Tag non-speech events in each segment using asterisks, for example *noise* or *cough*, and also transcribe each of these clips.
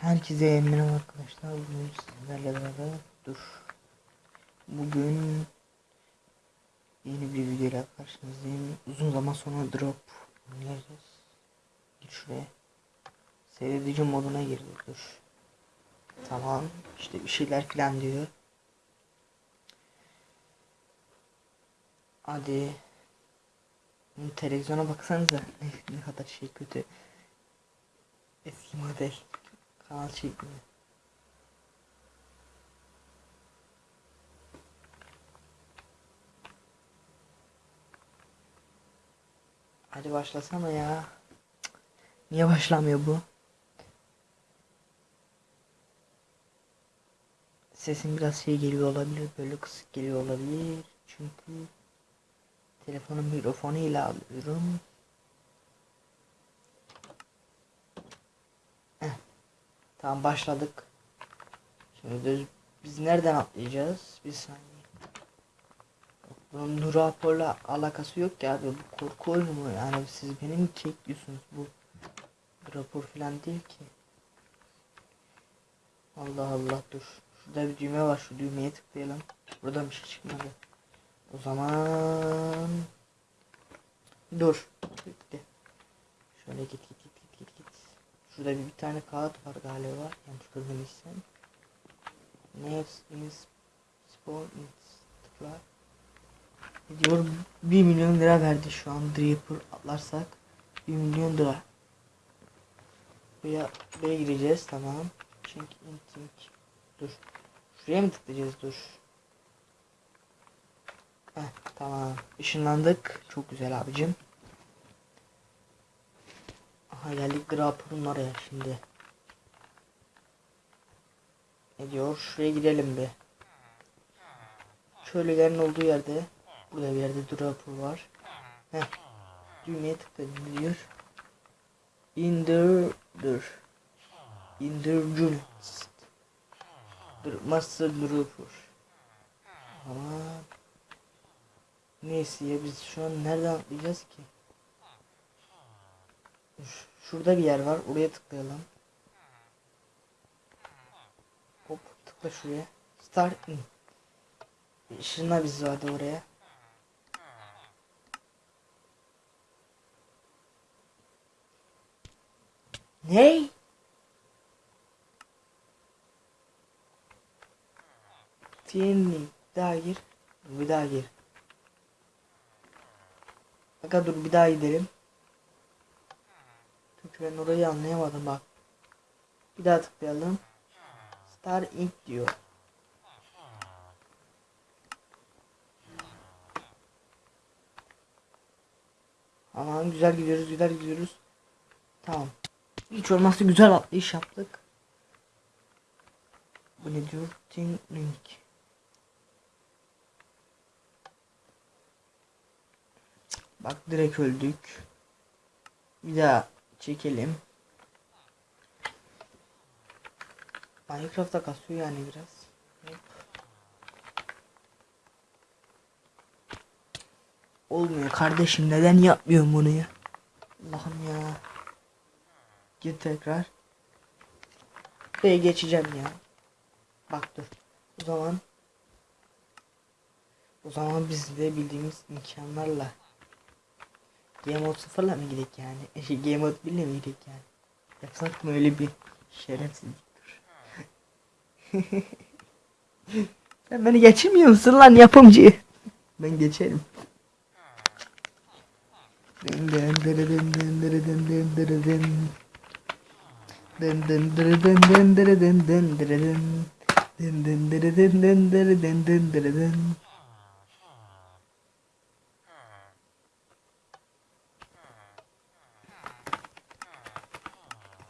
Herkese merhaba arkadaşlar. Bugün sizlerle beraber dur. Bugün yeni bir videoyla karşınızdayım. Uzun zaman sonra drop oynayacağız. Gir şuraya. Seyredici moduna girdi dur. Tamam. işte bir şeyler falan diyor. Hadi. Televizyona baksanıza. *laughs* Ne kadar şey kötü. Eski model. Kanal. Hadi başlasana ya. Niye başlamıyor bu? Sesim biraz şey geliyor olabilir. Böyle kısık geliyor olabilir. Çünkü telefonun mikrofonu ile alıyorum. Tamam başladık. Şimdi düz- biz nereden atlayacağız? Bir saniye. Bunun Nur Rapor'la alakası yok ya abi. Bu korku oyunu mu? Yani siz beni mi çekiyorsunuz? Bu rapor falan değil ki. Allah Allah dur. Şurada bir düğme var. Şu düğmeye tıklayalım. Buradan bir şey çıkmadı. O zaman dur. Bitti. Şöyle git git. Şurada bir, bir tane kağıt var galiba. Yanlış görmemişsem. Next is spawn tıkla. Diyor 1 milyon lira verdi şu an Draper atlarsak 1 milyon lira. Buraya, buraya gireceğiz tamam. Çünkü intink. Dur. Şuraya mı tıklayacağız dur. Heh, tamam. Işınlandık. Çok güzel abicim. Aha geldik Draper'ın oraya şimdi. Ne diyor? Şuraya gidelim bir. Köylülerin olduğu yerde. Burada bir yerde Draper var. Heh. Düğmeye tıkladım diyor. Indir dur. Indir Dur Master Draper. Ama neyse ya biz şu an nereden atlayacağız ki? Ş- Şurada bir yer var. Oraya tıklayalım. Hop tıkla şuraya. Start in. Işınla bizi hadi oraya. Ney? Tienli. Daha gir. Bir daha gir. Aga dur bir daha gidelim. Ben orayı anlayamadım bak. Bir daha tıklayalım. Star Inc diyor. Aman güzel gidiyoruz güzel gidiyoruz. Tamam. Hiç olmazsa güzel atlayış yaptık. Bu ne diyor? Ting link. Bak direkt öldük. Bir daha çekelim. Minecraft'ta kasıyor yani biraz. Olmuyor kardeşim neden yapmıyorum bunu ya? Allah'ım ya. Git tekrar. Buraya geçeceğim ya. Bak dur. O zaman o zaman biz de bildiğimiz imkanlarla Game Mode 0'la mı gidelim yani? Şey, Game Mode 1 ile mi gidelim yani? Yapsak mı öyle bir şerefsizlik dur. Sen beni geçirmiyor musun lan yapımcı? Ben geçerim. Dın dın dırı dın dın dırı dın dın dırı dın. Dın dın dırı dın dın dırı dın dın dırı dın. Dın dın dırı dın dın dırı dın dın dırı. Dın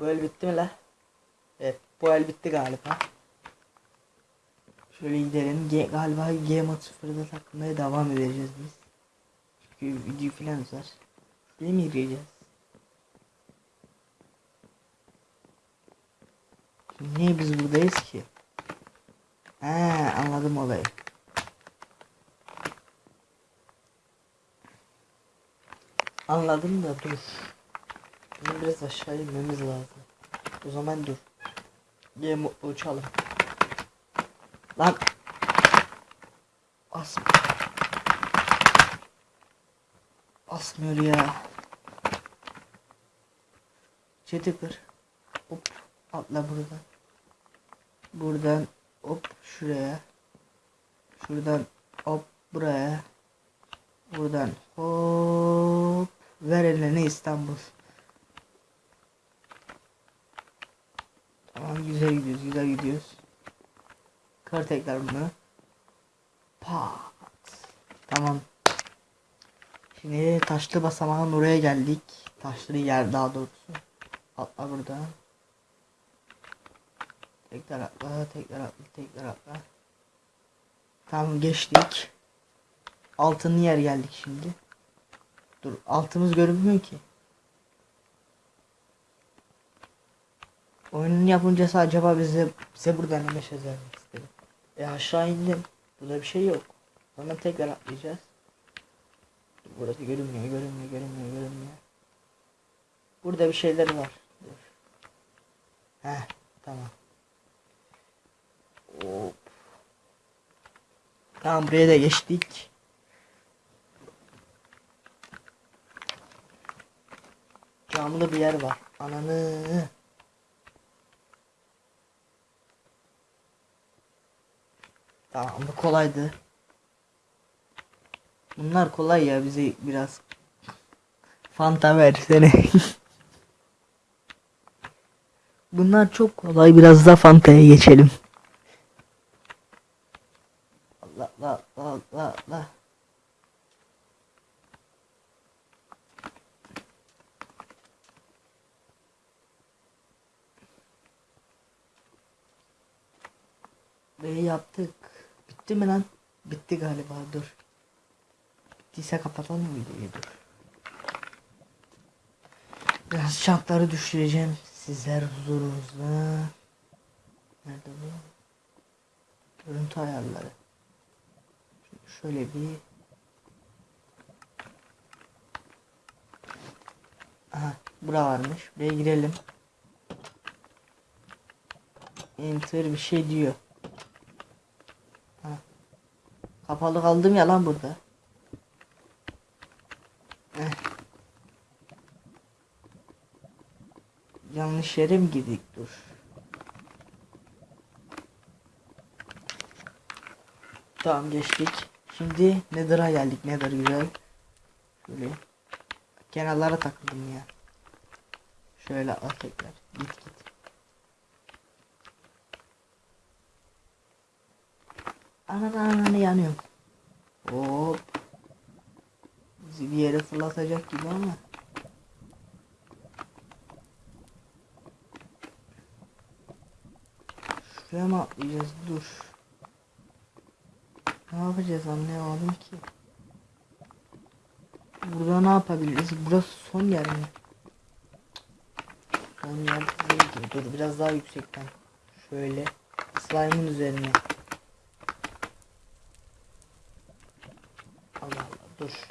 Bu el bitti mi la? Evet bu el bitti galiba. Şöyle gidelim. G galiba G mod 0'da takılmaya devam edeceğiz biz. Çünkü video filan uzar. Değil mi gireceğiz? Şimdi Niye biz buradayız ki? He anladım olayı. Anladım da dur. Bizim biraz aşağı inmemiz lazım. O zaman dur. Game uçalım. Lan. As. Asmıyor ya. Çeti kır. Hop. Atla buradan. Buradan hop şuraya. Şuradan hop buraya. Buradan hop. Ver eline İstanbul. Tamam güzel gidiyoruz güzel gidiyoruz. Kır tekrar bunu. Pat. Tamam. Şimdi taşlı basamağın oraya geldik. Taşlı yer daha doğrusu. Atla buradan. Tekrar atla, tekrar atla, tekrar atla. Tamam geçtik. Altın yer geldik şimdi. Dur altımız görünmüyor ki. Oyunun yapımcısı acaba bize bize buradan ne mesaj vermek? E aşağı indim. Burada bir şey yok. Sonra tekrar atlayacağız. Burası görünmüyor, görünmüyor, görünmüyor, görünmüyor. Burada bir şeyler var. Dur. Heh, tamam. Hop. Tamam buraya da geçtik. Camlı bir yer var. Ananı. Tamam bu kolaydı. Bunlar kolay ya bize biraz Fanta versene. *laughs* Bunlar çok kolay biraz da Fanta'ya geçelim. Allah Allah Allah Allah Allah. Ve yaptık. Bitti mi lan? Bitti galiba dur. Bittiyse kapatalım videoyu dur. Biraz şartları düşüreceğim. Sizler huzurunuzda. Nerede bu? Görüntü ayarları. Şöyle bir Aha, bura varmış. Buraya girelim. Enter bir şey diyor. Kapalı kaldım ya lan burada. Eh. Yanlış yere mi girdik? Dur. Tamam geçtik. Şimdi Nether'a geldik. Nether güzel. Şöyle. Kenarlara takıldım ya. Şöyle al tekrar. Git git. Ananı ananı yanıyorum. Hop. Bizi bir yere fırlatacak gibi ama. Şuraya mı atlayacağız? Dur. Ne yapacağız anlayamadım ki. Burada ne yapabiliriz? Burası son yer mi? Son yer değil. Dur biraz daha yüksekten. Şöyle. Slime'ın üzerine. Allah Allah dur.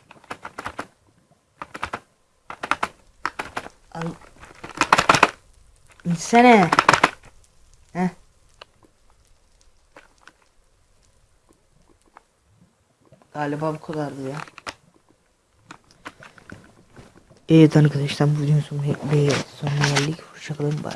Al. İnsene. Heh. Galiba bu kadardı ya. Evet arkadaşlar bu videonun sonuna, geldik. Hoşçakalın. Bay.